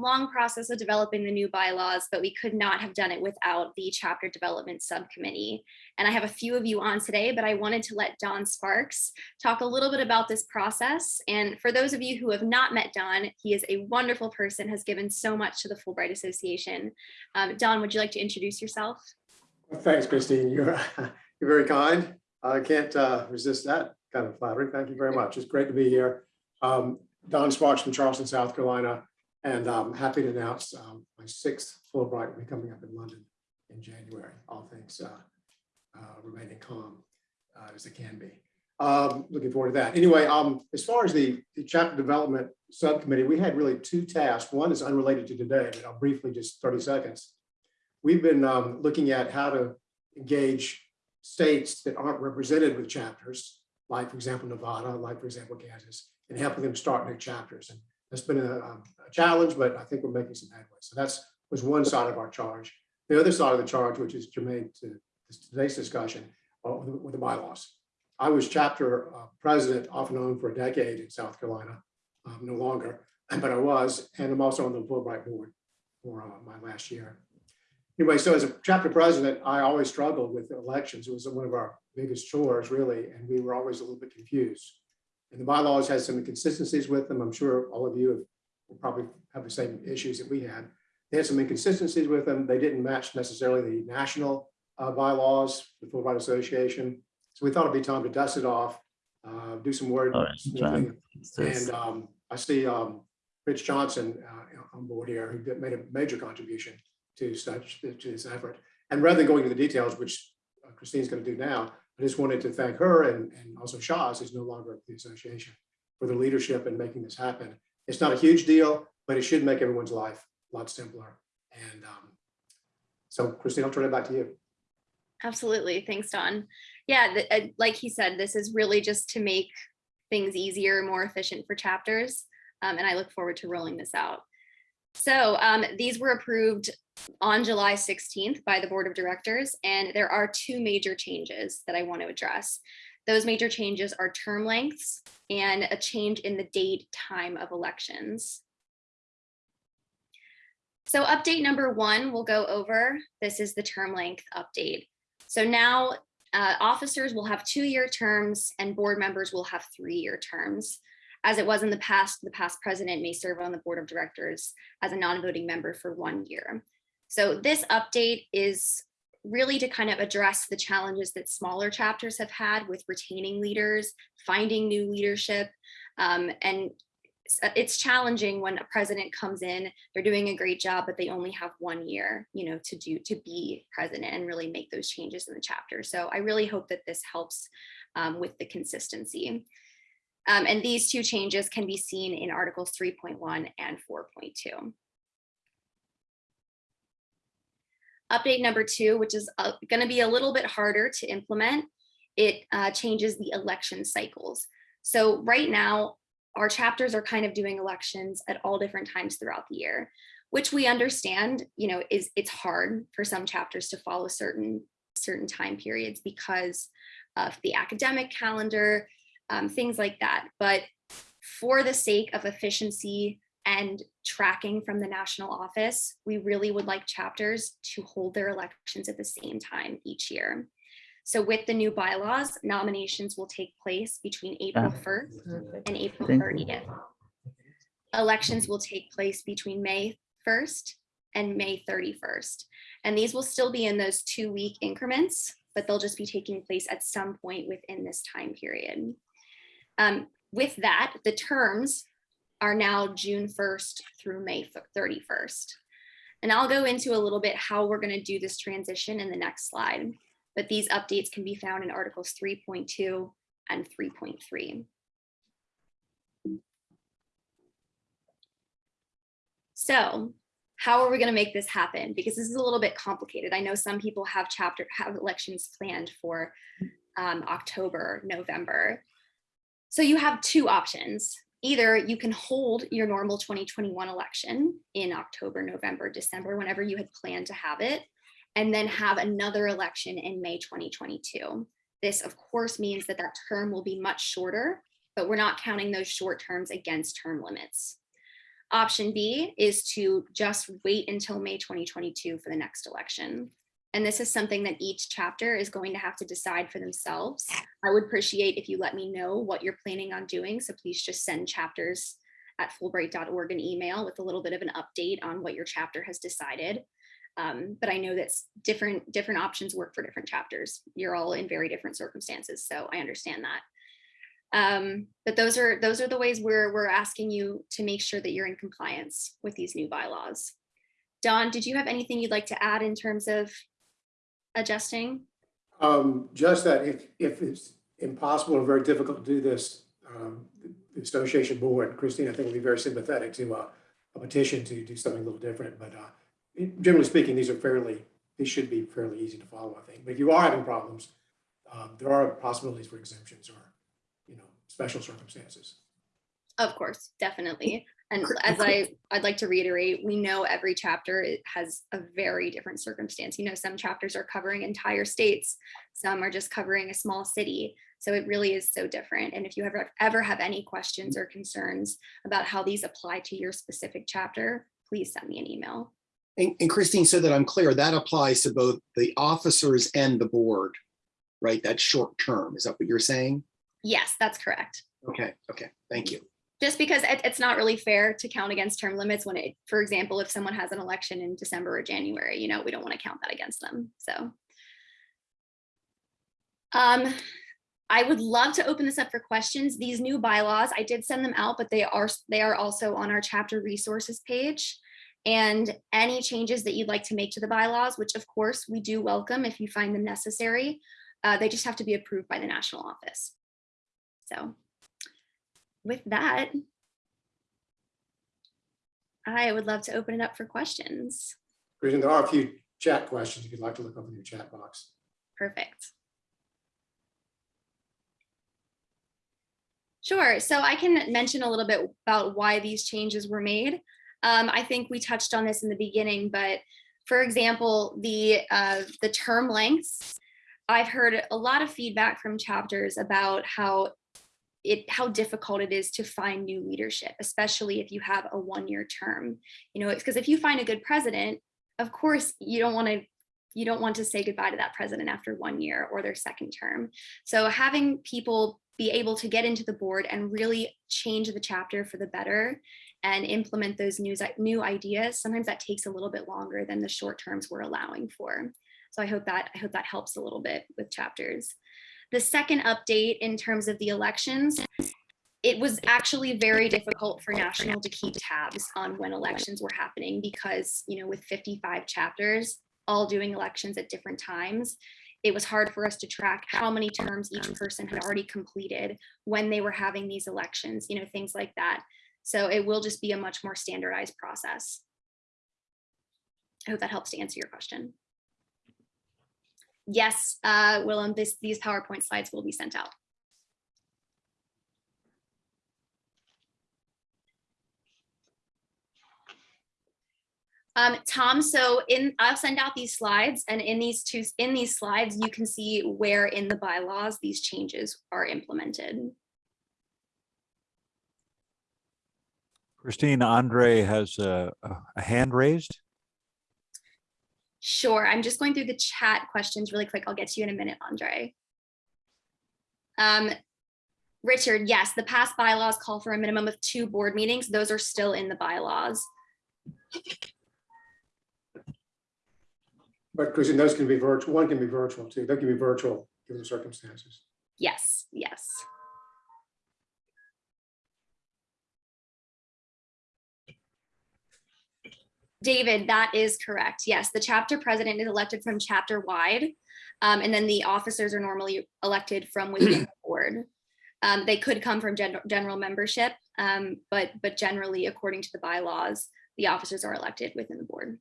long process of developing the new bylaws, but we could not have done it without the chapter development subcommittee. And I have a few of you on today, but I wanted to let Don Sparks talk a little bit about this process. And for those of you who have not met Don, he is a wonderful person, has given so much to the Fulbright Association. Um, Don, would you like to introduce yourself? Thanks, Christine. You're, you're very kind. I can't uh, resist that kind of flattery. Thank you very much. It's great to be here. Um, Don Sparks from Charleston, South Carolina, and I'm happy to announce um, my sixth Fulbright will be coming up in London in January. All things uh, uh, remaining calm uh, as it can be. Um, looking forward to that. Anyway, um, as far as the, the chapter development subcommittee, we had really two tasks. One is unrelated to today, but I'll briefly just 30 seconds. We've been um, looking at how to engage states that aren't represented with chapters, like for example, Nevada, like for example, Kansas, and helping them start new chapters. And that's been a, um, a challenge, but I think we're making some headway. So that's was one side of our charge. The other side of the charge, which is germane to today's discussion, uh, with, the- with the bylaws. I was chapter uh, president off and on for a decade in South Carolina, um, no longer, but I was, and I'm also on the Fulbright board for uh, my last year. Anyway, so as a chapter president, I always struggled with elections. It was one of our biggest chores, really, and we were always a little bit confused. And the bylaws had some inconsistencies with them. I'm sure all of you have, will probably have the same issues that we had. They had some inconsistencies with them. They didn't match necessarily the national uh, bylaws, the Full Fulbright Association. So we thought it'd be time to dust it off, uh, do some word All right, smoothing. John. It's this. And um, I see um, Rich Johnson uh, on board here, who made a major contribution to such, to this effort. And rather than going into the details, which Christine's going to do now, I just wanted to thank her and, and also Shaw's, who's no longer at the association, for their leadership in making this happen. It's not a huge deal, but it should make everyone's life a lot simpler. And um, so Christine, I'll turn it back to you. Absolutely. Thanks, Don. Yeah, the, uh, like he said, this is really just to make things easier, more efficient for chapters. Um, and I look forward to rolling this out. So um, these were approved on July 16th by the board of directors, and there are two major changes that I want to address. Those major changes are term lengths and a change in the date time of elections. So update number one we'll go over. This is the term length update. So now uh, officers will have two-year terms and board members will have three-year terms. As it was in the past, the past president may serve on the board of directors as a non-voting member for one year. So this update is really to kind of address the challenges that smaller chapters have had with retaining leaders, finding new leadership, um, and it's- uh, challenging when a president comes in, they're doing a great job, but they only have one year, you know, to do to be president and really make those changes in the chapter. So I really hope that this helps um, with the consistency. Um, and these two changes can be seen in Articles 3.1 and 4.2. Update number two, which is going to be a little bit harder to implement, it uh, changes the election cycles. So right now, our chapters are kind of doing elections at all different times throughout the year, which we understand, you know, is it's hard for some chapters to follow certain certain time periods because of the academic calendar, um, things like that. But for the sake of efficiency and tracking from the national office, we really would like chapters to hold their elections at the same time each year. So with the new bylaws, nominations will take place between April Ah. 1st and April 30th. Elections will take place between May 1st and May 31st. And these will still be in those two week increments, but they'll just be taking place at some point within this time period. Um, with that, the terms are now June 1st through May 31st. And I'll go into a little bit how we're going to do this transition in the next slide. But these updates can be found in Articles 3.2 and 3.3. So how are we going to make this happen? Because this is a little bit complicated. I know some people have chapter have elections planned for um, October, November. So you have two options. Either you can hold your normal 2021 election in October, November, December, whenever you had planned to have it, and then have another election in May 2022. This, of course, means that that term will be much shorter, but we're not counting those short terms against term limits. Option B is to just wait until May 2022 for the next election. And this is something that each chapter is going to have to decide for themselves. I would appreciate if you let me know what you're planning on doing. So please just send chapters at fulbright.org an email with a little bit of an update on what your chapter has decided. Um, but I know that different, different options work for different chapters. You're all in very different circumstances, so I understand that. Um, but those are those are the ways we're we're asking you to make sure that you're in compliance with these new bylaws. Don, did you have anything you'd like to add in terms of adjusting? Um, just that if, if it's impossible or very difficult to do this, um, the association board, Christine, I think will be very sympathetic to a, a petition to do something a little different, but, uh, generally speaking, these are fairly, these should be fairly easy to follow, I think. But if you are having problems, um, there are possibilities for exemptions or, you know, special circumstances. Of course, definitely. And as I, I'd like to reiterate, we know every chapter has a very different circumstance. You know, some chapters are covering entire states, some are just covering a small city. So it really is so different. And if you ever, ever have any questions or concerns about how these apply to your specific chapter, please send me an email. And, and Christine, so that I'm clear, that applies to both the officers and the board, right? That's short term. Is that what you're saying? Yes, that's correct. Okay, okay, thank you. Just because it, it's not really fair to count against term limits when it, for example, if someone has an election in December or January, you know, we don't want to count that against them, so. Um, I would love to open this up for questions. These new bylaws, I did send them out, but they are, they are also on our chapter resources page. And any changes that you'd like to make to the bylaws, which of course we do welcome if you find them necessary, uh, they just have to be approved by the national office. So with that, I would love to open it up for questions. There are a few chat questions if you'd like to look up in your chat box. Perfect. Sure, so I can mention a little bit about why these changes were made. Um, I think we touched on this in the beginning, but for example, the uh, the term lengths, I've heard a lot of feedback from chapters about how it how difficult it is to find new leadership, especially if you have a one-year term. You know, it's because if you find a good president, of course you don't want to you don't want to say goodbye to that president after one year or their second term. So having people be able to get into the board and really change the chapter for the better and implement those new, new ideas, sometimes that takes a little bit longer than the short terms we're allowing for. So I hope that I hope that helps a little bit with chapters. The second update in terms of the elections, it was actually very difficult for National to keep tabs on when elections were happening because, you know, with 55 chapters, all doing elections at different times, it was hard for us to track how many terms each person had already completed when they were having these elections, you know, things like that. So it will just be a much more standardized process. I hope that helps to answer your question. Yes, uh, Willem, this, these PowerPoint slides will be sent out. Um, Tom, so in, I'll send out these slides and in these two, in these slides, you can see where in the bylaws these changes are implemented. Christine, Andre has a- a hand raised. Sure, I'm just going through the chat questions really quick. I'll get to you in a minute, Andre. Um, Richard, yes, the past bylaws call for a minimum of two board meetings. Those are still in the bylaws. But Christine, those can be virtual, one can be virtual too. They can be virtual given the circumstances. Yes, yes. David, that is correct. Yes, the chapter president is elected from chapter wide. um, and then the officers are normally elected from within the board. Um, they could come from gen- general membership, um, but but generally, according to the bylaws, the officers are elected within the board.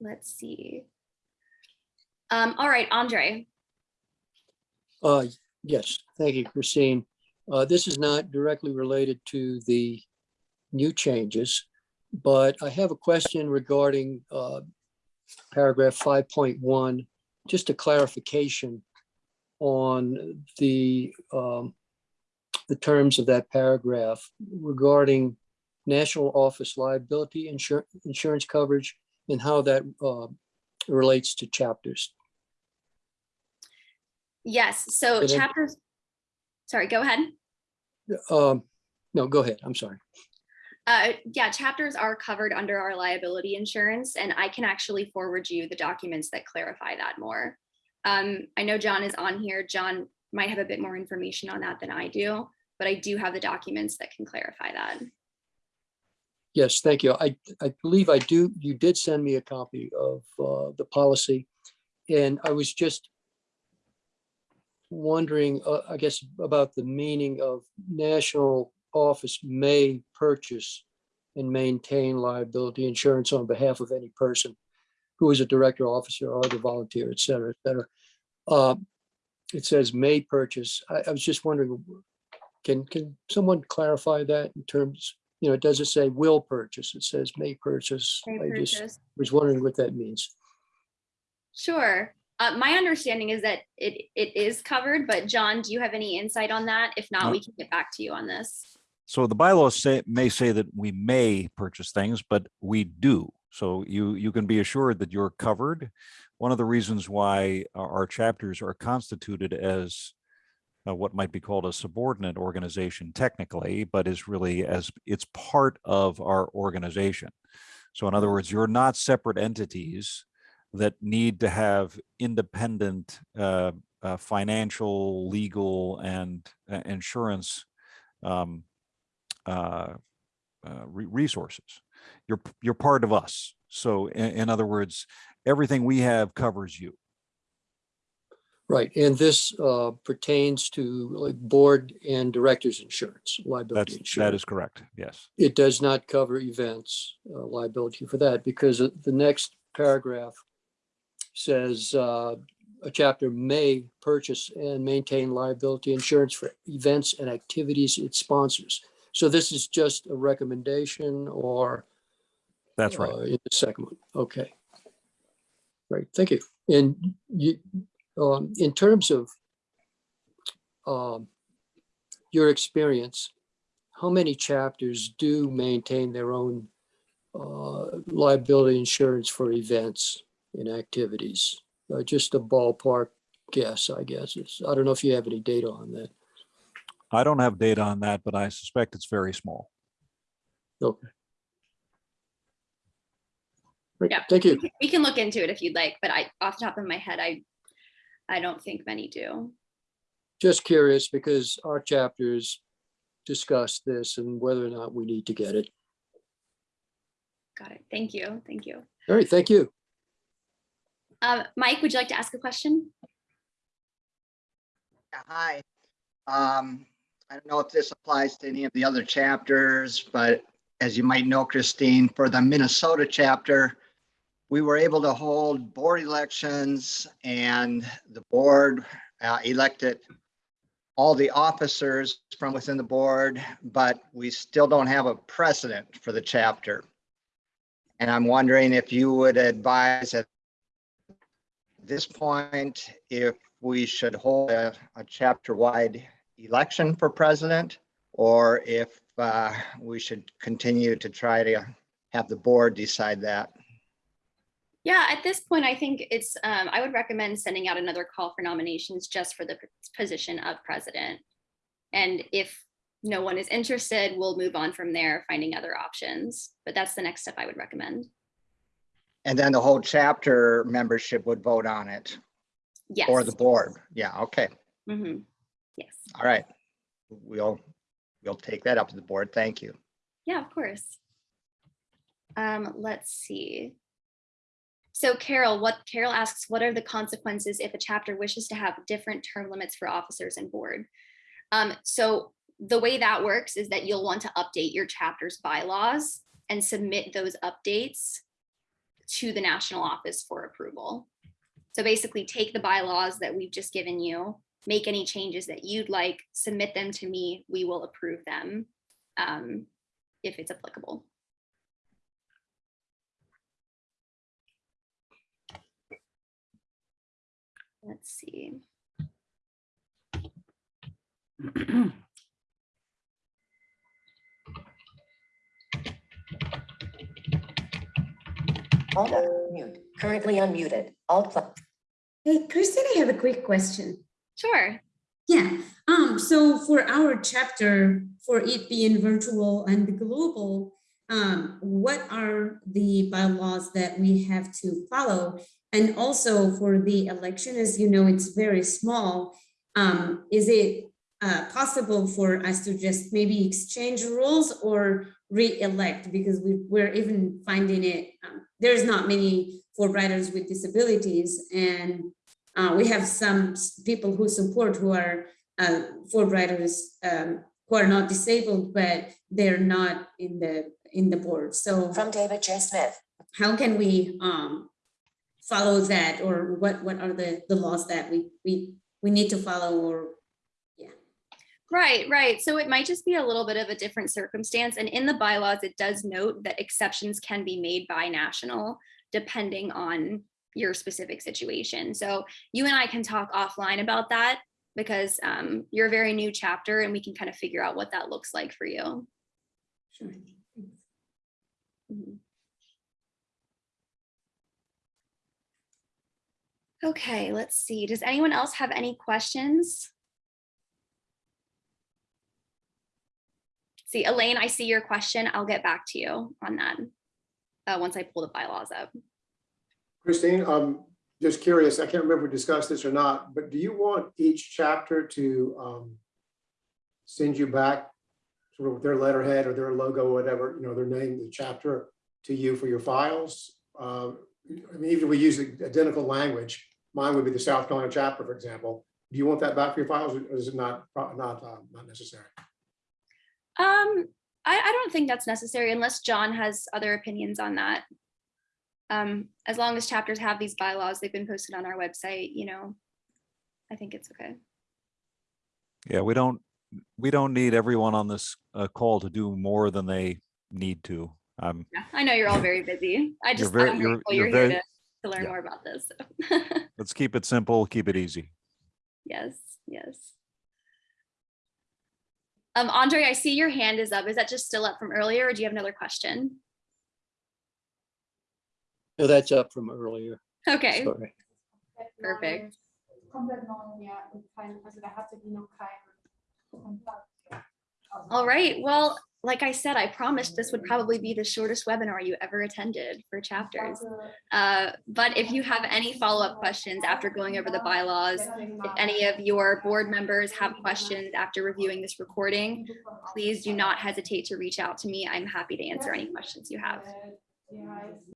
Let's see. Um, all right, Andre. Uh, yes, thank you, Christine. Uh, this is not directly related to the new changes, but I have a question regarding, uh, paragraph five point one, just a clarification on the, um, the terms of that paragraph regarding national office liability insur- insurance coverage and how that, uh, relates to chapters. Yes, so then- chapters, sorry, go ahead. Um, no, go ahead. I'm sorry. Uh, yeah, chapters are covered under our liability insurance, and I can actually forward you the documents that clarify that more. Um, I know John is on here. John might have a bit more information on that than I do, but I do have the documents that can clarify that. Yes, thank you. I, I believe I do, you did send me a copy of uh, the policy. And I was just wondering, uh, I guess, about the meaning of national office may purchase and maintain liability insurance on behalf of any person who is a director, officer, or other volunteer, et cetera, et cetera. Uh, It says may purchase. I, I was just wondering, can, can someone clarify that in terms, you know, it doesn't say will purchase, it says may purchase. May I just was wondering what that means. Sure. Uh, my understanding is that it, it is covered, but John, do you have any insight on that? If not, No. we can get back to you on this. So the bylaws say, may say that we may purchase things, but we do. So you, you can be assured that you're covered. One of the reasons why our chapters are constituted as uh, what might be called a subordinate organization technically, but is really as, it's part of our organization. So in other words, you're not separate entities that need to have independent uh, uh, financial, legal, and uh, insurance um, uh, uh, re- resources. You're you're part of us. So in, in other words, everything we have covers you. Right, and this uh, pertains to like board and directors insurance, liability That's insurance. is correct. Yes. It does not cover events uh, liability for that because the next paragraph says uh, a chapter may purchase and maintain liability insurance for events and activities it sponsors. So this is just a recommendation or That's right. uh, In the second one, okay. Great. thank you. And you, um, in terms of um, your experience, how many chapters do maintain their own uh, liability insurance for events and activities? Uh, Just a ballpark guess, I guess. It's, I don't know if you have any data on that. I don't have data on that, but I suspect it's very small. Okay. Great, Yeah. Thank you. We can look into it if you'd like, but I, off the top of my head, I, I don't think many do. Just curious because our chapters discuss this and whether or not we need to get it. Got it. Thank you. Thank you. All right, thank you. Uh, Mike, would you like to ask a question? Yeah, Hi. Um, I don't know if this applies to any of the other chapters, but as you might know, Christine, for the Minnesota chapter, we were able to hold board elections and the board uh, elected all the officers from within the board, but we still don't have a precedent for the chapter. And I'm wondering if you would advise at this point, if we should hold a, a chapter-wide election for president, or if uh, we should continue to try to have the board decide that. Yeah, at this point, I think it's, um, I would recommend sending out another call for nominations just for the position of president. And if no one is interested, we'll move on from there, finding other options. But that's the next step I would recommend. And then the whole chapter membership would vote on it, Yes. or the board. Yeah, okay, Mhm. Yes. all right. We'll, we'll take that up to the board. Thank you. Yeah, of course. Um, let's see. So Carol, what Carol asks, what are the consequences if a chapter wishes to have different term limits for officers and board? Um, so the way that works is that you'll want to update your chapter's bylaws and submit those updates to the National Office for approval. So basically take the bylaws that we've just given you, make any changes that you'd like, submit them to me, we will approve them um, if it's applicable. Let's see. Hold up, mute, currently unmuted, alt plus. Hey, Christine, I have a quick question. Sure. Yeah, um, so for our chapter, for it being virtual and global, um, what are the bylaws that we have to follow? And also for the election, as you know, it's very small. Um, is it uh, possible for us to just maybe exchange rules or re-elect? Because we, we're even finding it, um, there's not many Fulbrighters with disabilities and uh, we have some people who support who are uh, Fulbrighters um, who are not disabled, but they're not in the in the board. So From David J. Smith. how can we um, follow that, or what what are the the laws that we we we need to follow, or Right, right. So it might just be a little bit of a different circumstance. And in the bylaws, it does note that exceptions can be made by national depending on your specific situation. So you and I can talk offline about that because um, you're a very new chapter and we can kind of figure out what that looks like for you. sure. Mhm. Okay, let's see. Does anyone else have any questions? See, Elaine, I see your question. I'll get back to you on that. Uh, once I pull the bylaws up. Christine, um, just curious, I can't remember if we discussed this or not, but do you want each chapter to um, send you back sort of their letterhead or their logo, whatever, you know, their name, the chapter to you for your files? Uh, I mean, even if we use identical language, mine would be the South Carolina chapter, for example. Do you want that back for your files or is it not, not, uh, not necessary? Um, I, I don't think that's necessary unless John has other opinions on that. Um, as long as chapters have these bylaws, they've been posted on our website, you know, I think it's okay. Yeah, we don't, we don't need everyone on this uh, call to do more than they need to. Um, Yeah, I know you're all very busy. I You're just, very- you're- grateful you're you're here very- to, to learn yeah. more about this. so. let's keep it simple, keep it easy. Yes, yes. Um, Andre, I see your hand is up. Is that just still up from earlier or do you have another question? No, that's up from earlier. Okay, Sorry. perfect. Komplett neu, ja, und kein, also da hatte die noch keinen Kontakt. All right. Well, like I said, I promised this would probably be the shortest webinar you ever attended for chapters. Uh, but if you have any follow-up questions after going over the bylaws, if any of your board members have questions after reviewing this recording, please do not hesitate to reach out to me. I'm happy to answer any questions you have.